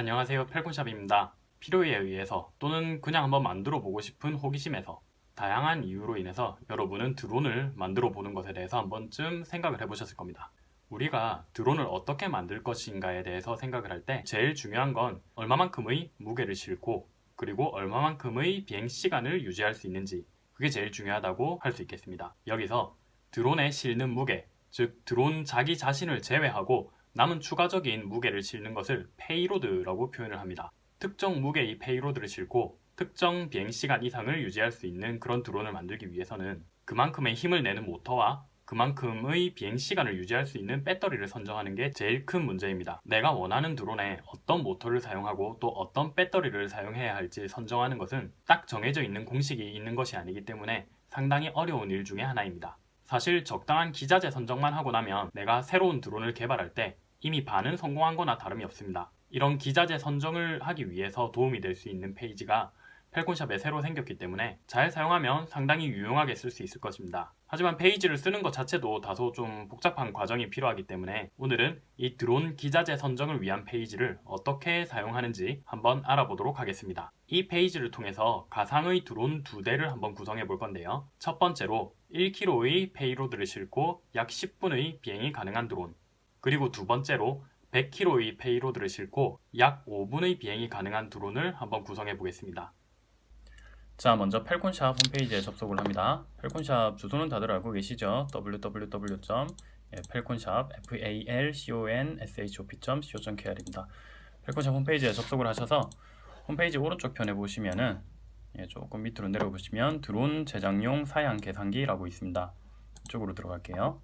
안녕하세요 펠콘샵입니다. 필요에 의해서 또는 그냥 한번 만들어 보고 싶은 호기심에서 다양한 이유로 인해서 여러분은 드론을 만들어 보는 것에 대해서 한 번쯤 생각을 해보셨을 겁니다. 우리가 드론을 어떻게 만들 것인가에 대해서 생각을 할 때 제일 중요한 건 얼마만큼의 무게를 싣고 그리고 얼마만큼의 비행 시간을 유지할 수 있는지 그게 제일 중요하다고 할 수 있겠습니다. 여기서 드론에 실는 무게, 즉 드론 자기 자신을 제외하고 남은 추가적인 무게를 실는 것을 payload라고 표현을 합니다. 특정 무게의 payload를 싣고 특정 비행시간 이상을 유지할 수 있는 그런 드론을 만들기 위해서는 그만큼의 힘을 내는 모터와 그만큼의 비행시간을 유지할 수 있는 배터리를 선정하는 게 제일 큰 문제입니다. 내가 원하는 드론에 어떤 모터를 사용하고 또 어떤 배터리를 사용해야 할지 선정하는 것은 딱 정해져 있는 공식이 있는 것이 아니기 때문에 상당히 어려운 일 중에 하나입니다. 사실 적당한 기자재 선정만 하고 나면 내가 새로운 드론을 개발할 때 이미 반은 성공한 거나 다름이 없습니다. 이런 기자재 선정을 하기 위해서 도움이 될 수 있는 페이지가 펠콘샵에 새로 생겼기 때문에 잘 사용하면 상당히 유용하게 쓸 수 있을 것입니다. 하지만 페이지를 쓰는 것 자체도 다소 좀 복잡한 과정이 필요하기 때문에 오늘은 이 드론 기자재 선정을 위한 페이지를 어떻게 사용하는지 한번 알아보도록 하겠습니다. 이 페이지를 통해서 가상의 드론 두 대를 한번 구성해 볼 건데요. 첫 번째로 1kg의 payload를 싣고 약 10분의 비행이 가능한 드론 그리고 두 번째로 100kg의 payload를 싣고 약 5분의 비행이 가능한 드론을 한번 구성해 보겠습니다. 자 먼저 펠콘샵 홈페이지에 접속을 합니다. 펠콘샵 주소는 다들 알고 계시죠? www.pelconshop falconshop.co.kr입니다. 펠콘샵 홈페이지에 접속을 하셔서 홈페이지 오른쪽 편에 보시면은 예, 조금 밑으로 내려보시면 드론 제작용 사양 계산기라고 있습니다. 이쪽으로 들어갈게요.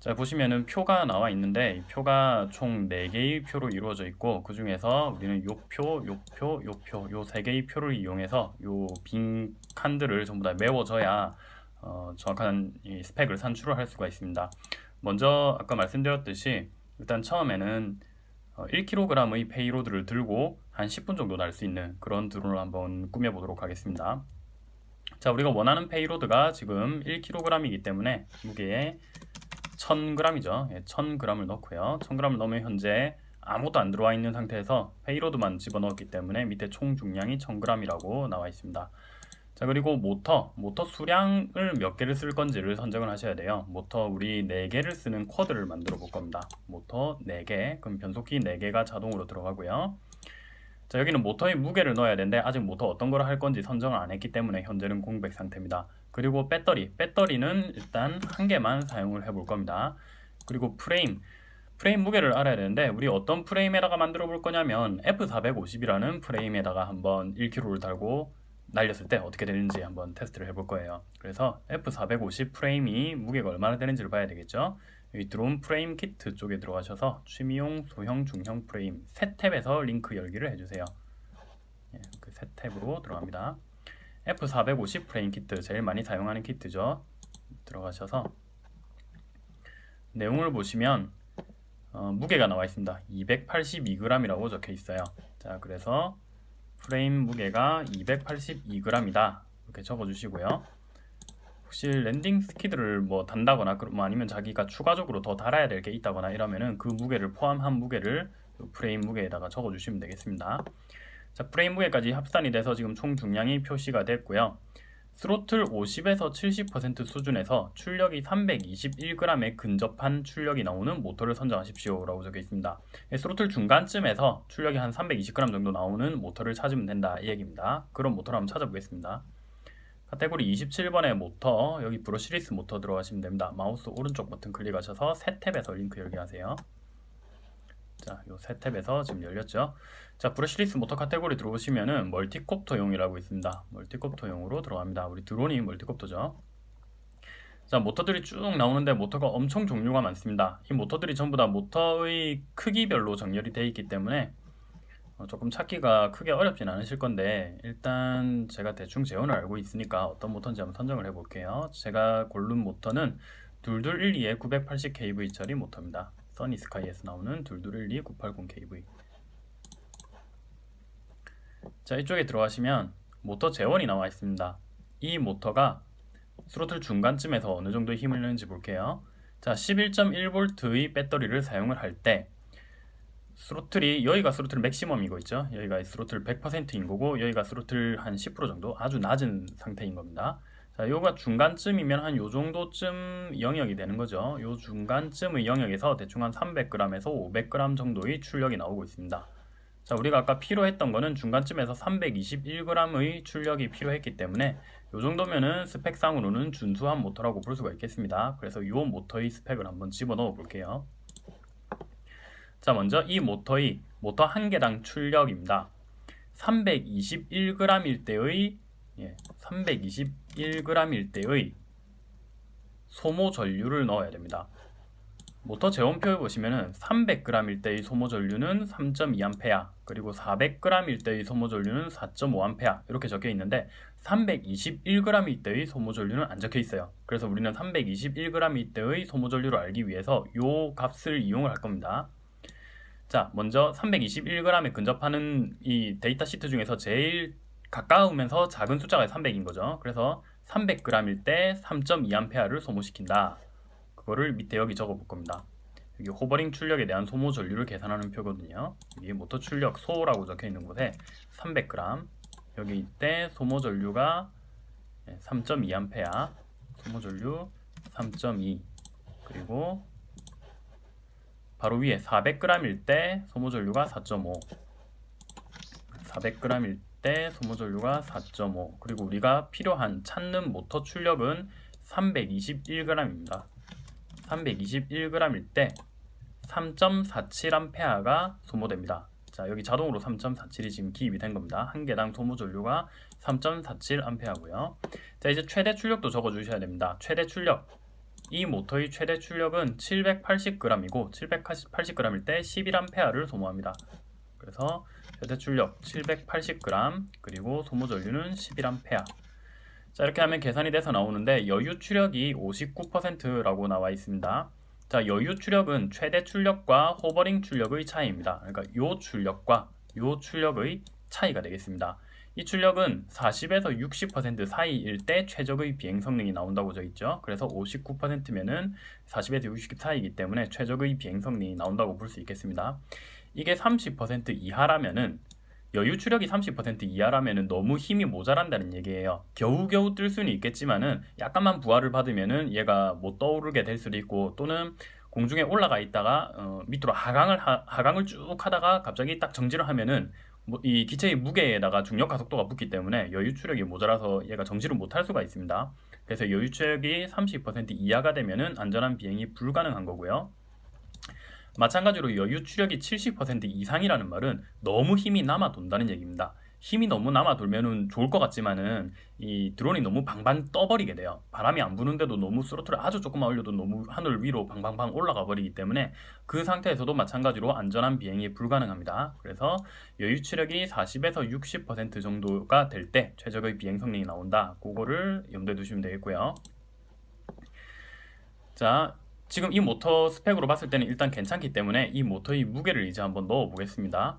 자 보시면은 표가 나와 있는데 표가 총 4개의 표로 이루어져 있고 그 중에서 우리는 요 표, 요 표, 요 표 요 3개의 표를 이용해서 요 빈 칸들을 전부 다 메워줘야 어, 정확한 스펙을 산출을 할 수가 있습니다. 먼저 아까 말씀드렸듯이 일단 처음에는 1kg의 어, payload를 들고 한 10분 정도 날 수 있는 그런 드론을 한번 꾸며보도록 하겠습니다. 자 우리가 원하는 payload가 지금 1kg이기 때문에 무게에 1000g이죠. 예, 1000g을 넣고요. 1000g을 넣으면 현재 아무것도 안 들어와 있는 상태에서 payload만 집어넣었기 때문에 밑에 총 중량이 1000g이라고 나와 있습니다. 자 그리고 모터, 모터 수량을 몇 개를 쓸 건지를 선정을 하셔야 돼요. 모터 우리 4개를 쓰는 quad를 만들어 볼 겁니다. 모터 4개, 그럼 변속기 4개가 자동으로 들어가고요. 자 여기는 모터의 무게를 넣어야 되는데 아직 모터 어떤 걸 할 건지 선정을 안 했기 때문에 현재는 공백 상태입니다. 그리고 배터리, 배터리는 일단 한 개만 사용을 해 볼 겁니다. 그리고 프레임, 프레임 무게를 알아야 되는데 우리 어떤 프레임에다가 만들어 볼 거냐면 F450이라는 프레임에다가 한번 1kg를 달고 날렸을 때 어떻게 되는지 한번 테스트를 해볼 거예요. 그래서 F450 프레임이 무게가 얼마나 되는지를 봐야 되겠죠. 여기 드론 프레임 키트 쪽에 들어가셔서 취미용, 소형, 중형 프레임 새 탭에서 링크 열기를 해주세요. 예, 그 새 탭으로 들어갑니다. F450 프레임 키트 제일 많이 사용하는 키트죠. 들어가셔서 내용을 보시면 어, 무게가 나와 있습니다. 282g이라고 적혀 있어요. 자 그래서 프레임 무게가 282g이다. 이렇게 적어 주시고요 혹시 landing skid를 뭐 단다거나 뭐 아니면 자기가 추가적으로 더 달아야 될 게 있다거나 이러면은 그 무게를 포함한 무게를 프레임 무게에다가 적어 주시면 되겠습니다 자, 프레임 무게까지 합산이 돼서 지금 총 중량이 표시가 됐고요. 스로틀 50에서 70% 수준에서 출력이 321g에 근접한 출력이 나오는 모터를 선정하십시오 라고 적혀 있습니다. 예, 스로틀 중간쯤에서 출력이 한 320g 정도 나오는 모터를 찾으면 된다 이 얘기입니다. 그런 모터를 한번 찾아보겠습니다. 카테고리 27번의 모터 여기 brushless 모터 들어가시면 됩니다. 마우스 오른쪽 버튼 클릭하셔서 새 탭에서 링크 열기 하세요. 자, 요 새 탭에서 지금 열렸죠. 자, brushless 모터 카테고리 들어오시면은 multicopter용이라고 있습니다. multicopter용으로 들어갑니다. 우리 드론이 multicopter죠. 자, 모터들이 쭉 나오는데 모터가 엄청 종류가 많습니다. 이 모터들이 전부 다 모터의 크기별로 정렬이 되어 있기 때문에 어, 조금 찾기가 크게 어렵진 않으실 건데 일단 제가 대충 재원을 알고 있으니까 어떤 모터인지 한번 선정을 해 볼게요. 제가 고른 모터는 2212의 980kV짜리 모터입니다. 써니스카이에서 나오는 2212 980kV 자 이쪽에 들어가시면 모터 재원이 나와 있습니다 이 모터가 스로틀 중간쯤에서 어느 정도 힘을 내는지 볼게요 자 11.1V의 배터리를 사용을 할 때 스로틀이 여기가 스로틀 맥시멈이고 있죠. 여기가 스로틀 100%인 거고 여기가 스로틀 한 10% 정도 아주 낮은 상태인 겁니다. 자, 요가 중간쯤이면 한 요 정도쯤 영역이 되는 거죠. 요 중간쯤의 영역에서 대충 한 300g에서 500g 정도의 출력이 나오고 있습니다. 자, 우리가 아까 필요했던 거는 중간쯤에서 321g의 출력이 필요했기 때문에 요 정도면은 스펙상으로는 준수한 모터라고 볼 수가 있겠습니다. 그래서 요 모터의 스펙을 한번 집어넣어 볼게요. 자, 먼저 이 모터의 모터 한 개당 출력입니다. 321g일 때의 예, 321g일 때의 소모 전류를 넣어야 됩니다. 모터 제원표에 보시면은 300g일 때의 소모 전류는 3.2A 그리고 400g일 때의 소모 전류는 4.5A 이렇게 적혀 있는데 321g일 때의 소모 전류는 안 적혀 있어요. 그래서 우리는 321g일 때의 소모 전류를 알기 위해서 이 값을 이용을 할 겁니다. 자, 먼저 321g에 근접하는 이 데이터 시트 중에서 제일 가까우면서 작은 숫자가 300인 거죠. 그래서 300g일 때 3.2A를 소모시킨다. 그거를 밑에 여기 적어 볼 겁니다. 여기 호버링 출력에 대한 소모 전류를 계산하는 표거든요. 여기 모터 출력 소라고 적혀 있는 곳에 300g 여기 때 소모 전류가 3.2A 소모 전류 3.2 그리고 바로 위에 400g일 때 소모 전류가 4.5 400g일 때 소모 전류가 4.5 그리고 우리가 필요한 찾는 모터 출력은 321g입니다. 321g일 때 3.47A가 소모됩니다. 자 여기 자동으로 3.47이 지금 기입이 된 겁니다. 한 개당 소모 전류가 3.47A고요. 자 이제 최대 출력도 적어 주셔야 됩니다. 최대 출력 이 모터의 최대 출력은 780g이고 780g일 때 11A를 소모합니다. 그래서 최대 출력 780g 그리고 소모 전류는 11A 자 이렇게 하면 계산이 돼서 나오는데 여유 출력이 59%라고 나와 있습니다. 자 여유 출력은 최대 출력과 호버링 출력의 차이입니다. 그러니까 요 출력과 요 출력의 차이가 되겠습니다. 이 출력은 40에서 60% 사이일 때 최적의 비행 성능이 나온다고 져 있죠. 그래서 59%면은 40에서 60 사이이기 때문에 최적의 비행 성능이 나온다고 볼 수 있겠습니다. 이게 30% 이하라면은 여유 추력이 30% 이하라면 너무 힘이 모자란다는 얘기예요. 겨우겨우 뜰 수는 있겠지만은 약간만 부하를 받으면은 얘가 못 떠오르게 될 수도 있고 또는 공중에 올라가 있다가 어, 밑으로 하강을 하, 하강을 쭉 하다가 갑자기 딱 정지를 하면은 뭐, 이 기체의 무게에다가 중력 가속도가 붙기 때문에 여유 추력이 모자라서 얘가 정지를 못할 수가 있습니다. 그래서 여유 추력이 30% 이하가 되면은 안전한 비행이 불가능한 거고요. 마찬가지로 여유 추력이 70% 이상이라는 말은 너무 힘이 남아 돈다는 얘기입니다. 힘이 너무 남아 돌면은 좋을 것 같지만은 이 드론이 너무 방방 떠버리게 돼요. 바람이 안 부는데도 너무 스로틀을 아주 조금만 올려도 너무 하늘 위로 방방방 올라가 버리기 때문에 그 상태에서도 마찬가지로 안전한 비행이 불가능합니다. 그래서 여유 추력이 40에서 60% 정도가 될 때 최적의 비행 성능이 나온다. 그거를 염두에 두시면 되겠고요. 자, 지금 이 모터 스펙으로 봤을 때는 일단 괜찮기 때문에 이 모터의 무게를 이제 한번 넣어 보겠습니다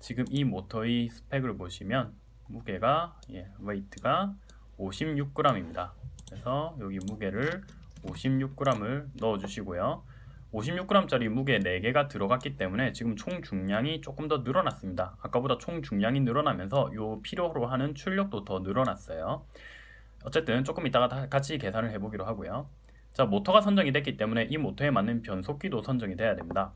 지금 이 모터의 스펙을 보시면 무게가 예, weight가 56g입니다. 그래서 여기 무게를 56g을 넣어 주시고요. 56g짜리 무게 4개가 들어갔기 때문에 지금 총 중량이 조금 더 늘어났습니다. 아까보다 총 중량이 늘어나면서 요 필요로 하는 출력도 더 늘어났어요. 어쨌든 조금 이따가 같이 계산을 해보기로 하고요. 자 모터가 선정이 됐기 때문에 이 모터에 맞는 변속기도 선정이 돼야 됩니다.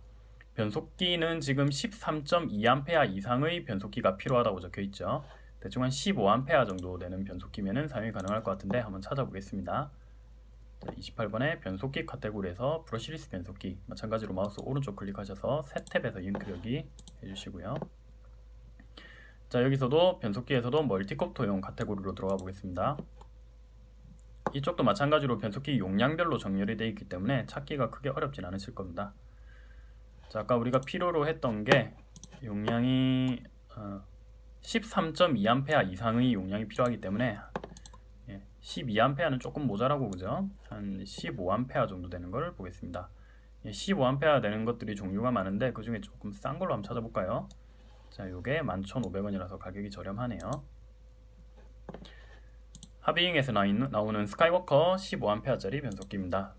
변속기는 지금 13.2A 이상의 변속기가 필요하다고 적혀 있죠. 대충 한 15A 정도 되는 변속기면 사용이 가능할 것 같은데 한번 찾아보겠습니다. 28번에 변속기 카테고리에서 brushless 변속기 마찬가지로 마우스 오른쪽 클릭하셔서 새 탭에서 링크 열기 해주시고요. 자 여기서도 변속기에서도 multicopter용 카테고리로 들어가 보겠습니다. 이쪽도 마찬가지로 변속기 용량별로 정렬이 되어 있기 때문에 찾기가 크게 어렵진 않으실 겁니다. 자, 아까 우리가 필요로 했던 게 용량이 어, 13.2A 이상의 용량이 필요하기 때문에 예, 12A는 조금 모자라고 그죠? 한 15A 정도 되는 걸 보겠습니다. 예, 15A 되는 것들이 종류가 많은데 그 중에 조금 싼 걸로 한번 찾아볼까요? 자, 요게 11,500원이라서 가격이 저렴하네요. 하비잉에서 나오는 스카이워커 15A짜리 변속기입니다.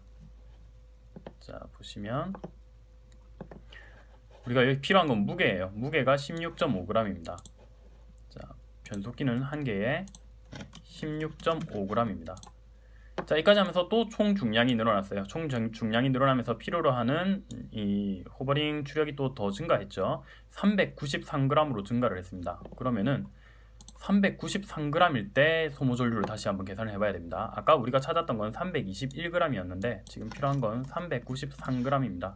자 보시면 우리가 여기 필요한 건 무게예요. 무게가 16.5g입니다. 자, 변속기는 한 개에 16.5g입니다. 자, 여기까지 하면서 또 총 중량이 늘어났어요. 총 중- 중량이 늘어나면서 필요로 하는 이 호버링 추력이 또 더 증가했죠. 393g으로 증가를 했습니다. 그러면은 393g일 때 소모 전류를 다시 한번 계산을 해봐야 됩니다. 아까 우리가 찾았던 건 321g이었는데 지금 필요한 건 393g입니다.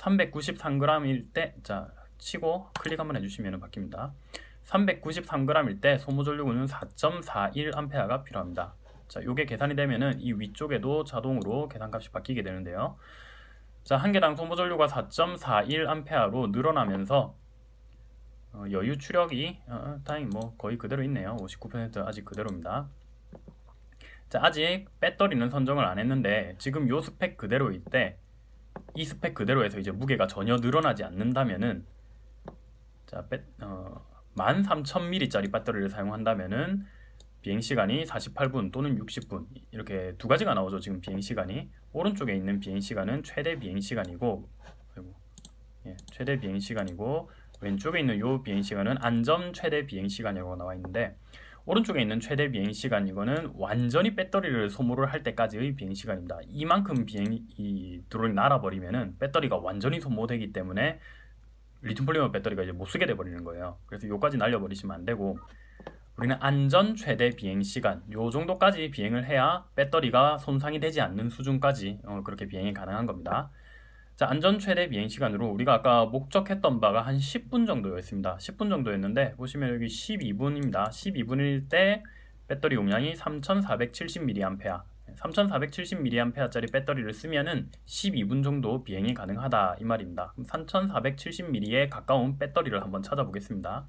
393g일 때, 자, 치고 클릭 한번 해주시면 바뀝니다. 393g일 때 소모 전류구는 4.41A가 필요합니다. 자, 요게 계산이 되면은 이 위쪽에도 자동으로 계산값이 바뀌게 되는데요. 자, 한 개당 소모 전류가 4.41A로 늘어나면서 어, 여유 추력이 어, 다행히 뭐 거의 그대로 있네요. 59% 아직 그대로입니다. 자, 아직 배터리는 선정을 안 했는데 지금 요 스펙 그대로일 때 이 스펙 그대로에서 이제 무게가 전혀 늘어나지 않는다면은 자, 배, 어, 13,000mAh짜리 배터리를 사용한다면은 비행 시간이 48분 또는 60분 이렇게 두 가지가 나오죠. 지금 비행 시간이 오른쪽에 있는 비행 시간은 최대 비행 시간이고 아이고, 예, 최대 비행 시간이고 왼쪽에 있는 요 비행 시간은 안전 최대 비행 시간이라고 나와 있는데 오른쪽에 있는 최대 비행 시간 이거는 완전히 배터리를 소모를 할 때까지의 비행 시간입니다. 이만큼 비행 이 드론이 날아버리면은 배터리가 완전히 소모되기 때문에 리튬 폴리머 배터리가 이제 못 쓰게 돼 버리는 거예요. 그래서 요까지 날려버리시면 안 되고 우리는 안전 최대 비행 시간 요 정도까지 비행을 해야 배터리가 손상이 되지 않는 수준까지 어, 그렇게 비행이 가능한 겁니다. 자, 안전 최대 비행 시간으로 우리가 아까 목적했던 바가 한 10분 정도였습니다. 10분 정도였는데 보시면 여기 12분입니다. 12분일 때 배터리 용량이 3470mAh 3470mAh짜리 배터리를 쓰면은 12분 정도 비행이 가능하다 이 말입니다. 그럼 3470mAh에 가까운 배터리를 한번 찾아보겠습니다.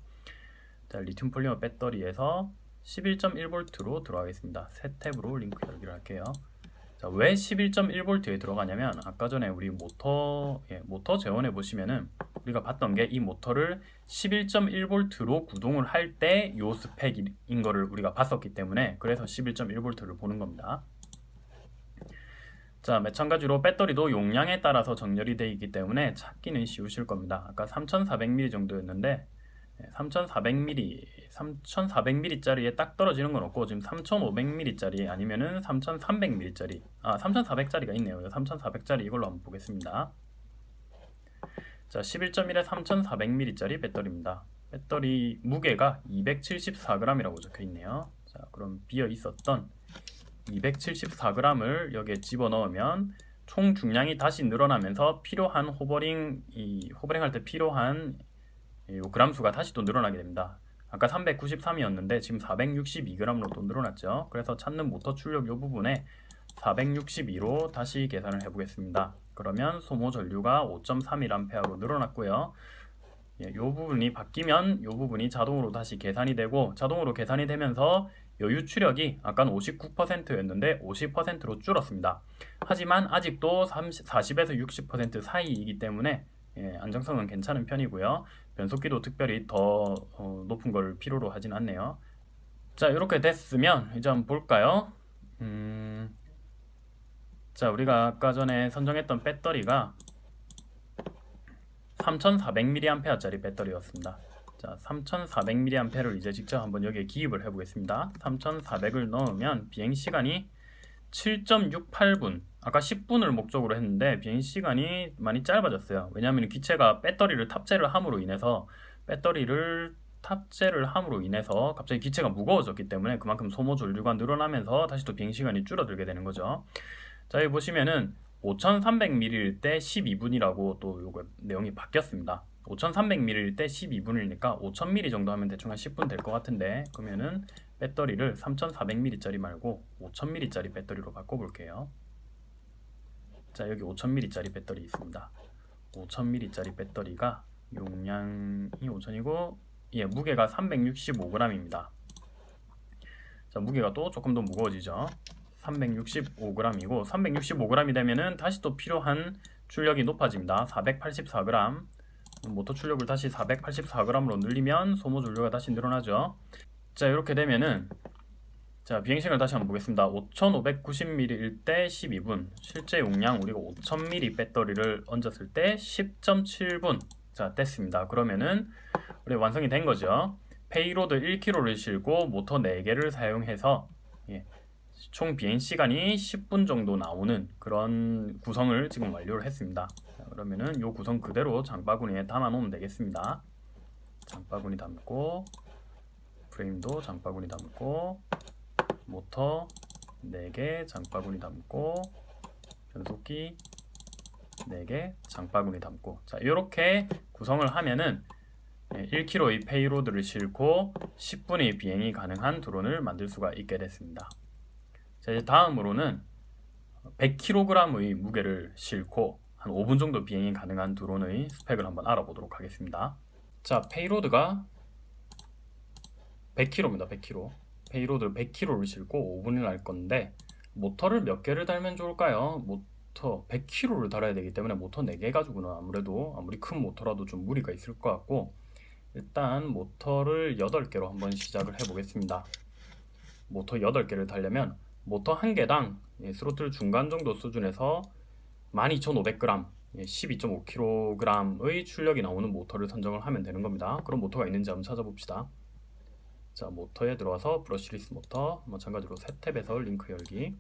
자, 리튬 폴리머 배터리에서 11.1V로 들어가겠습니다. 새 탭으로 링크 열기를 할게요. 자, 왜 11.1V에 들어가냐면 아까 전에 우리 모터 예, 모터 제원에 보시면은 우리가 봤던 게 이 모터를 11.1V로 구동을 할 때 요 스펙인 거를 우리가 봤었기 때문에 그래서 11.1V를 보는 겁니다. 자, 마찬가지로 배터리도 용량에 따라서 정렬이 되어 있기 때문에 찾기는 쉬우실 겁니다. 아까 3400mAh 정도였는데 3400mAh, 3400mAh짜리에 딱 떨어지는 건 없고 지금 3500mAh짜리 아니면은 3300mAh짜리 아 3400짜리가 있네요. 3400짜리 이걸로 한번 보겠습니다. 자 11.1에 3400mAh짜리 배터리입니다. 배터리 무게가 274g이라고 적혀 있네요. 자 그럼 비어 있었던 274g을 여기에 집어넣으면 총 중량이 다시 늘어나면서 필요한 호버링 이 호버링 할 때 필요한 이 그람 수가 다시 또 늘어나게 됩니다. 아까 393이었는데 지금 462g으로 또 늘어났죠. 그래서 찾는 모터 출력 이 부분에 462로 다시 계산을 해보겠습니다. 그러면 소모 전류가 5.31A로 늘어났고요. 예, 이 부분이 바뀌면 이 부분이 자동으로 다시 계산이 되고 자동으로 계산이 되면서 여유 추력이 아까는 59%였는데 50%로 줄었습니다. 하지만 아직도 30, 40에서 60% 사이이기 때문에 예, 안정성은 괜찮은 편이고요. 변속기도 특별히 더 어, 높은 걸 필요로 하진 않네요. 자 이렇게 됐으면 이제 한번 볼까요? 음, 자 우리가 아까 전에 선정했던 배터리가 3400mAh짜리 배터리였습니다. 자 3400mAh를 이제 직접 한번 여기에 기입을 해 보겠습니다. 3400을 넣으면 비행시간이 7.68분 아까 10분을 목적으로 했는데 비행 시간이 많이 짧아졌어요. 왜냐하면 기체가 배터리를 탑재를 함으로 인해서 배터리를 탑재를 함으로 인해서 갑자기 기체가 무거워졌기 때문에 그만큼 소모 전류가 늘어나면서 다시 또 비행 시간이 줄어들게 되는 거죠. 자 여기 보시면은 5300ml일 때 12분이라고 또 요거 내용이 바뀌었습니다. 5300ml일 때 12분이니까 5000ml 정도 하면 대충 한 10분 될 것 같은데 그러면은 배터리를 3400ml짜리 말고 5000ml짜리 배터리로 바꿔볼게요. 자 여기 5000ml짜리 배터리 있습니다. 5000ml짜리 배터리가 용량이 5000이고 예 무게가 365g입니다. 자 무게가 또 조금 더 무거워지죠. 365g이고 365g이 되면은 다시 또 필요한 출력이 높아집니다. 484g 모터 출력을 다시 484g으로 늘리면 소모 전류가 다시 늘어나죠. 자 이렇게 되면은 자 비행시간을 다시 한번 보겠습니다. 5590ml일 때 12분 실제 용량 우리가 5000ml 배터리를 얹었을 때 10.7분 자 됐습니다. 그러면은 우리 완성이 된 거죠. payload 1kg를 싣고 모터 4개를 사용해서 예, 총 비행 시간이 10분 정도 나오는 그런 구성을 지금 완료를 했습니다. 자, 그러면은 이 구성 그대로 장바구니에 담아 놓으면 되겠습니다. 장바구니 담고 프레임도 장바구니 담고 모터 4개 장바구니 담고 변속기 4개 장바구니 담고. 자 이렇게 구성을 하면은 1kg의 payload를 싣고 10분의 비행이 가능한 드론을 만들 수가 있게 됐습니다. 자 이제 다음으로는 100kg의 무게를 싣고 한 5분 정도 비행이 가능한 드론의 스펙을 한번 알아보도록 하겠습니다. 자 payload가 100kg입니다 100kg payload 100kg를 싣고 5분을 할 건데 모터를 몇 개를 달면 좋을까요? 모터 100kg를 달아야 되기 때문에 모터 4개 가지고는 아무래도 아무리 큰 모터라도 좀 무리가 있을 것 같고 일단 모터를 8개로 한번 시작을 해 보겠습니다. 모터 8개를 달려면 모터 한 개당 예, 스로틀 중간 정도 수준에서 12,500g 12.5kg의 출력이 나오는 모터를 선정을 하면 되는 겁니다. 그런 모터가 있는지 한번 찾아봅시다 자 모터에 들어와서 brushless 모터 마찬가지로 새 탭에서 링크 열기.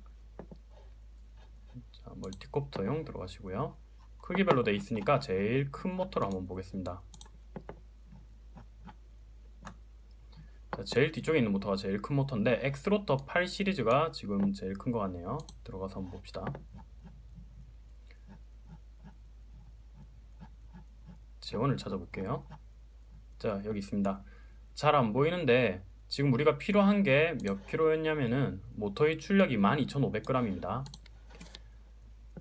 자 multicopter용 들어가시고요. 크기별로 되어 있으니까 제일 큰 모터를 한번 보겠습니다. 자, 제일 뒤쪽에 있는 모터가 제일 큰 모터인데 XRotor 8 시리즈가 지금 제일 큰 것 같네요. 들어가서 한번 봅시다. 재원을 찾아볼게요. 자 여기 있습니다 잘 안 보이는데 지금 우리가 필요한 게 몇 킬로였냐면은 모터의 출력이 12,500g입니다.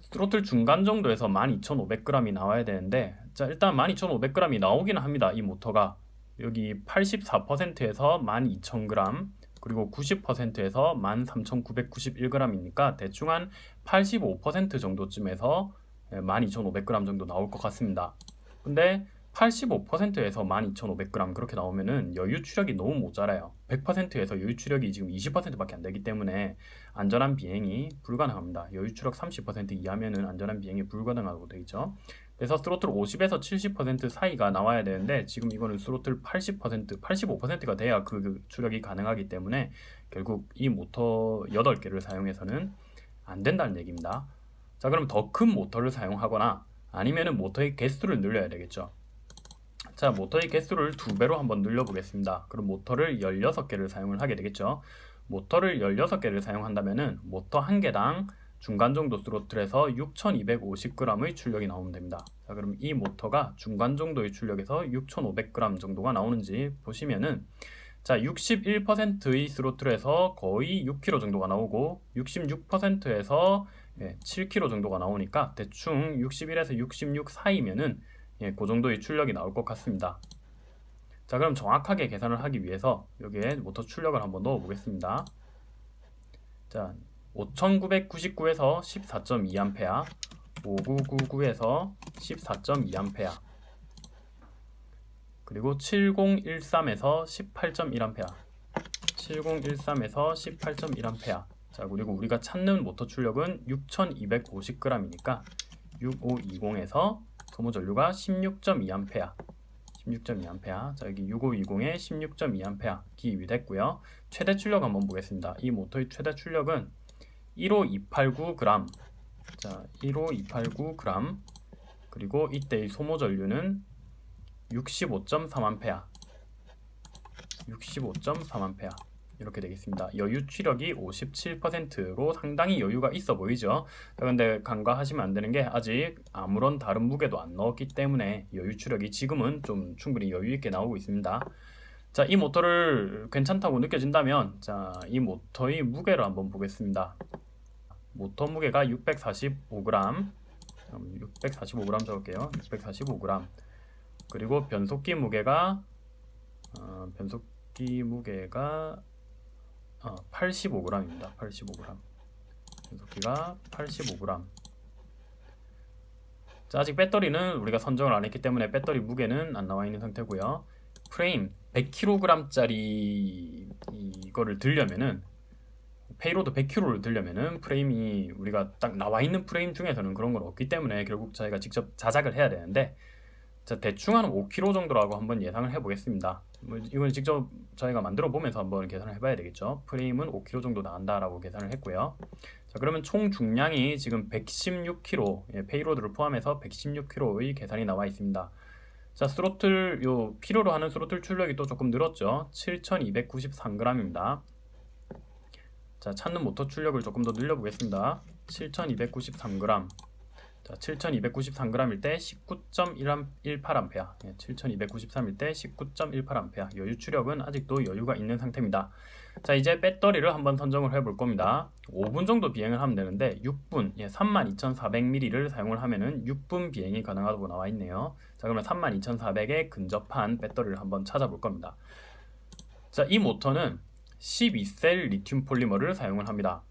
스로틀 중간 정도에서 12,500g이 나와야 되는데 자 일단 12,500g이 나오기는 합니다 이 모터가. 여기 84%에서 12,000g 그리고 90%에서 13,991g이니까 대충 한 85% 정도쯤에서 12,500g 정도 나올 것 같습니다. 근데 85%에서 12,500g 그렇게 나오면은 여유 추력이 너무 모자라요. 100%에서 여유 추력이 지금 20%밖에 안 되기 때문에 안전한 비행이 불가능합니다. 여유 추력 30% 이하면은 안전한 비행이 불가능하고 되죠. 그래서 스로틀 50에서 70% 사이가 나와야 되는데 지금 이거는 스로틀 80% 85%가 돼야 그 추력이 가능하기 때문에 결국 이 모터 8개를 사용해서는 안 된다는 얘기입니다. 자 그럼 더 큰 모터를 사용하거나 아니면은 모터의 개수를 늘려야 되겠죠 자 모터의 개수를 두 배로 한번 늘려 보겠습니다. 그럼 모터를 16개를 사용을 하게 되겠죠? 모터를 16개를 사용한다면은 모터 한 개당 중간 정도 스로틀에서 6250g의 출력이 나오면 됩니다. 자 그럼 이 모터가 중간 정도의 출력에서 6500g 정도가 나오는지 보시면은 자 61%의 스로틀에서 거의 6kg 정도가 나오고 66%에서 예, 7kg 정도가 나오니까 대충 61에서 66 사이면은 예, 그 정도의 출력이 나올 것 같습니다. 자 그럼 정확하게 계산을 하기 위해서 여기에 모터 출력을 한번 넣어 보겠습니다. 자 5999에서 14.2A 5999에서 14.2A 그리고 7013에서 18.1A 7013에서 18.1A 자 그리고 우리가 찾는 모터 출력은 6250g이니까 6520에서 소모 전류가 16.2A 16.2A 자 여기 6520에 16.2A 기입됐고요. 최대 출력 한번 보겠습니다. 이 모터의 최대 출력은 15289g 자 15289g 그리고 이때의 소모 전류는 65.3A 65.3A 이렇게 되겠습니다. 여유 추력이 57%로 상당히 여유가 있어 보이죠. 그런데 간과하시면 안 되는 게 아직 아무런 다른 무게도 안 넣었기 때문에 여유 추력이 지금은 좀 충분히 여유 있게 나오고 있습니다. 자, 이 모터를 괜찮다고 느껴진다면 자, 이 모터의 무게를 한번 보겠습니다. 모터 무게가 645g 645g 적을게요. 645g 그리고 변속기 무게가 어, 변속기 무게가 어, 85g입니다. 85g. 변속기가 85g. 자, 아직 배터리는 우리가 선정을 안 했기 때문에 배터리 무게는 안 나와 있는 상태고요. 프레임 100kg짜리 이거를 들려면은 payload 100kg를 들려면은 프레임이 우리가 딱 나와 있는 프레임 중에서는 그런 건 없기 때문에 결국 저희가 직접 자작을 해야 되는데 자 대충 한 5kg 정도라고 한번 예상을 해보겠습니다. 뭐 이건 직접 저희가 만들어 보면서 한번 계산을 해봐야 되겠죠. 프레임은 5kg 정도 나온다라고 계산을 했고요. 자 그러면 총 중량이 지금 116kg 예, payload를 포함해서 116kg의 계산이 나와 있습니다. 자 스로틀 요 필요로 하는 스로틀 출력이 또 조금 늘었죠. 7293g입니다. 자 찾는 모터 출력을 조금 더 늘려보겠습니다. 7293g 자, 7293g일 때 19.18A 예, 7293일 때 19.18A 여유 추력은 아직도 여유가 있는 상태입니다. 자 이제 배터리를 한번 선정을 해 볼 겁니다. 5분 정도 비행을 하면 되는데 6분 예, 32,400mAh를 사용을 하면은 6분 비행이 가능하다고 나와 있네요. 자 그러면 32,400에 근접한 배터리를 한번 찾아볼 겁니다. 자 이 모터는 12셀 리튬 폴리머를 사용을 합니다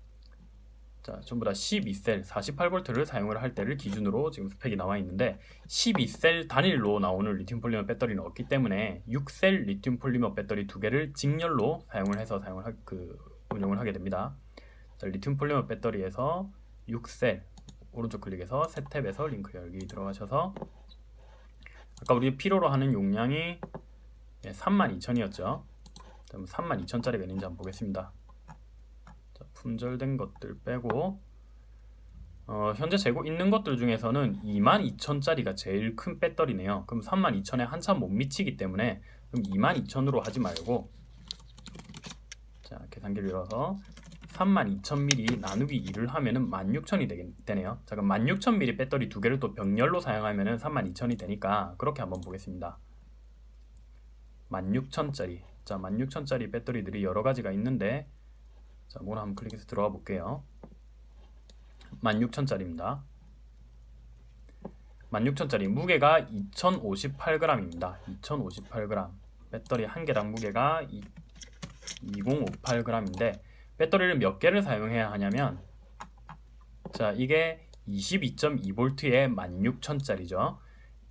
자, 전부 다 12셀 48V를 사용을 할 때를 기준으로 지금 스펙이 나와 있는데 12셀 단일로 나오는 리튬 폴리머 배터리는 없기 때문에 6셀 리튬 폴리머 배터리 두 개를 직렬로 사용을 해서 사용을 하, 그 운영을 하게 됩니다. 자, 리튬 폴리머 배터리에서 6셀 오른쪽 클릭해서 새 탭에서 링크 열기 들어가셔서 아까 우리 필요로 하는 용량이 32,000이었죠. 32,000짜리가 있는지 한번 보겠습니다. 자, 품절된 것들 빼고 어, 현재 재고 있는 것들 중에서는 22,000짜리가 제일 큰 배터리네요. 그럼 32,000에 한참 못 미치기 때문에 그럼 22,000으로 하지 말고 자 계산기를 열어서 32,000mAh 나누기 2를 하면은 16,000이 되네요. 자 그럼 16,000mAh 배터리 두 개를 또 병렬로 사용하면은 32,000이 되니까 그렇게 한번 보겠습니다. 16,000짜리 자 16,000짜리 배터리들이 여러 가지가 있는데 자, 뭐를 한번 클릭해서 들어가 볼게요. 16,000짜리입니다. 16,000짜리 무게가 2,058g입니다. 2,058g 배터리 한 개당 무게가 2058g인데 배터리를 몇 개를 사용해야 하냐면 자 이게 22.2V에 16,000짜리죠.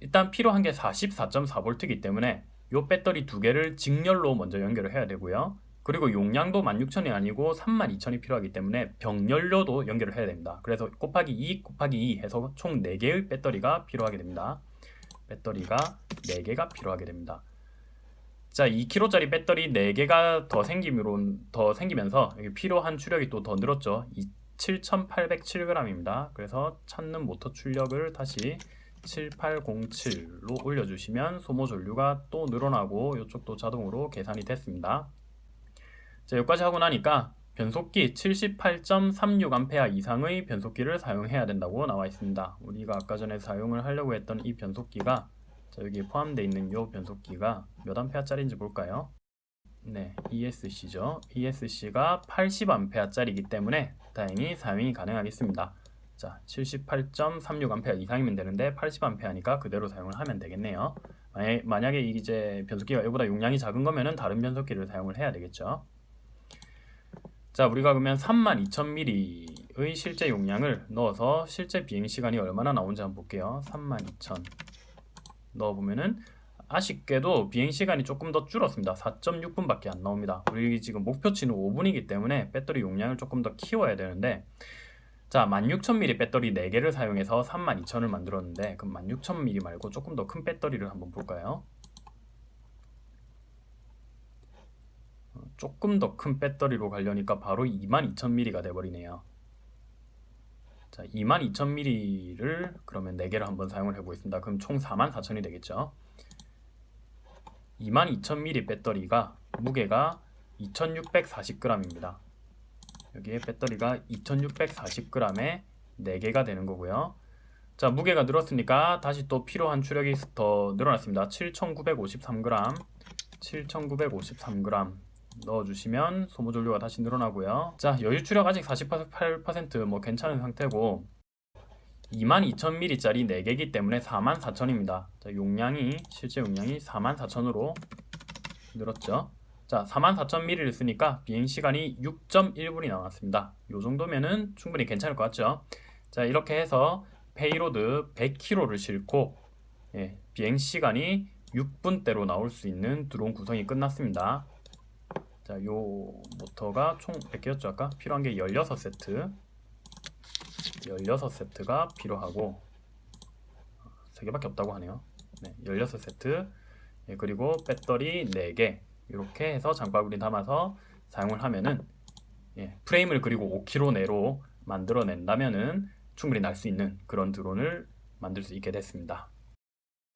일단 필요한 게 44.4V이기 때문에 이 배터리 두 개를 직렬로 먼저 연결을 해야 되고요. 그리고 용량도 16,000이 아니고 32,000이 필요하기 때문에 병렬료도 연결을 해야 됩니다. 그래서 곱하기 2 곱하기 2 해서 총 4개의 배터리가 필요하게 됩니다. 배터리가 4개가 필요하게 됩니다. 자, 2kg짜리 배터리 4개가 더 생기므로 더 생기면서 필요한 추력이 또 더 늘었죠. 7807g입니다. 그래서 찾는 모터 출력을 다시 7807로 올려주시면 소모 전류가 또 늘어나고 이쪽도 자동으로 계산이 됐습니다. 자, 여기까지 하고 나니까 변속기 78.36A 이상의 변속기를 사용해야 된다고 나와 있습니다. 우리가 아까 전에 사용을 하려고 했던 이 변속기가 자, 여기 포함되어 있는 이 변속기가 몇 암페어짜리인지 볼까요? 네, ESC죠. ESC가 80A짜리이기 때문에 다행히 사용이 가능하겠습니다. 자, 78.36A 이상이면 되는데 80A니까 그대로 사용을 하면 되겠네요. 만약에 이제 변속기가 이보다 용량이 작은 거면은 다른 변속기를 사용을 해야 되겠죠. 자 우리가 그러면 32,000mAh의 실제 용량을 넣어서 실제 비행시간이 얼마나 나오는지 한번 볼게요. 32,000 넣어보면은 아쉽게도 비행시간이 조금 더 줄었습니다. 4.6분밖에 안 나옵니다. 우리 지금 목표치는 5분이기 때문에 배터리 용량을 조금 더 키워야 되는데 자 16,000mAh 배터리 4개를 사용해서 32,000을 만들었는데 그럼 16,000mAh 말고 조금 더 큰 배터리를 한번 볼까요 조금 더 큰 배터리로 가려니까 바로 22,000mAh가 돼버리네요. 자, 22,000mAh를 그러면 4개를 한번 사용을 해보겠습니다. 그럼 총 44,000이 되겠죠. 22,000mAh 배터리가 무게가 2,640g입니다. 여기에 배터리가 2,640g에 4개가 되는 거고요. 자, 무게가 늘었으니까 다시 또 필요한 추력이 더 늘어났습니다. 7,953g, 7,953g 넣어주시면 소모 전류가 다시 늘어나고요. 자 여유 추력 아직 48%뭐 괜찮은 상태고 22,000mAh짜리 4개이기 때문에 44,000입니다. 자 용량이 실제 용량이 44,000으로 늘었죠. 자 44,000mAh를 쓰니까 비행시간이 6.1분이 나왔습니다. 요 정도면은 충분히 괜찮을 것 같죠? 자 이렇게 해서 payload 100kg를 싣고 예, 비행시간이 6분대로 나올 수 있는 드론 구성이 끝났습니다 자, 요 모터가 총몇 개였죠? 아까 필요한 게 16세트 16세트가 필요하고 3개밖에 없다고 하네요 네, 16세트 예, 그리고 배터리 4개 이렇게 해서 장바구니 담아서 사용을 하면은 예, 프레임을 그리고 5km 내로 만들어낸다면은 충분히 날 수 있는 그런 드론을 만들 수 있게 됐습니다.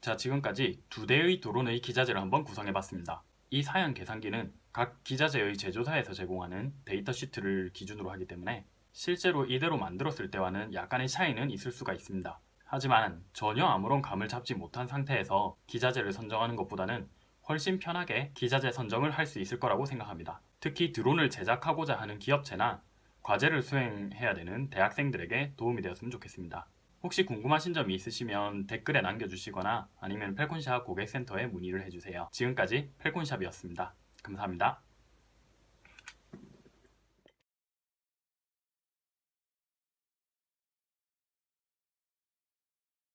자 지금까지 두 대의 드론의 기자재를 한번 구성해봤습니다. 이 사양 계산기는 각 기자재의 제조사에서 제공하는 데이터 시트를 기준으로 하기 때문에 실제로 이대로 만들었을 때와는 약간의 차이는 있을 수가 있습니다. 하지만 전혀 아무런 감을 잡지 못한 상태에서 기자재를 선정하는 것보다는 훨씬 편하게 기자재 선정을 할 수 있을 거라고 생각합니다. 특히 드론을 제작하고자 하는 기업체나 과제를 수행해야 되는 대학생들에게 도움이 되었으면 좋겠습니다. 혹시 궁금하신 점이 있으시면 댓글에 남겨주시거나 아니면 펠콘샵 고객센터에 문의를 해주세요. 지금까지 펠콘샵이었습니다. 감사합니다.